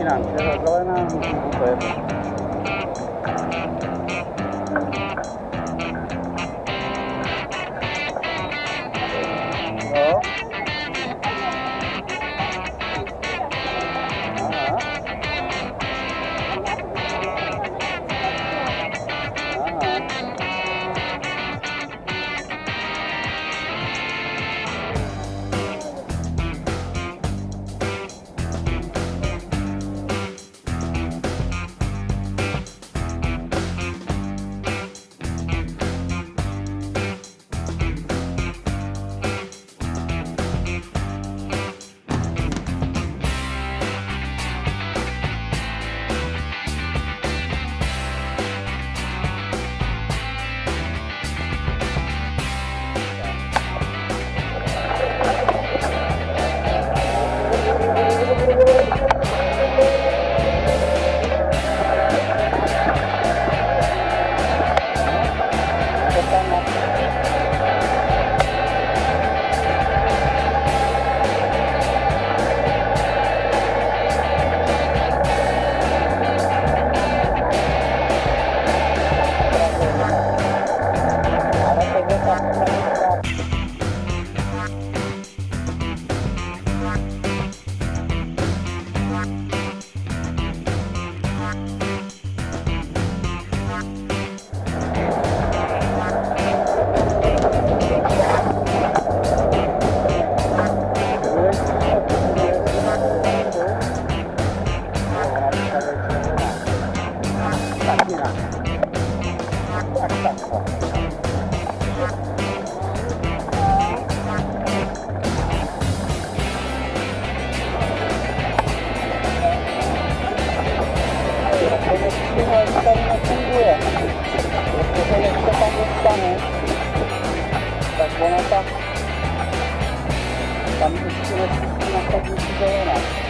finanzia, trovare una super. No? tady nefunguje. Protože než se tam dostanu, tak ona tak tam ještě nespustí na chodníku zelená.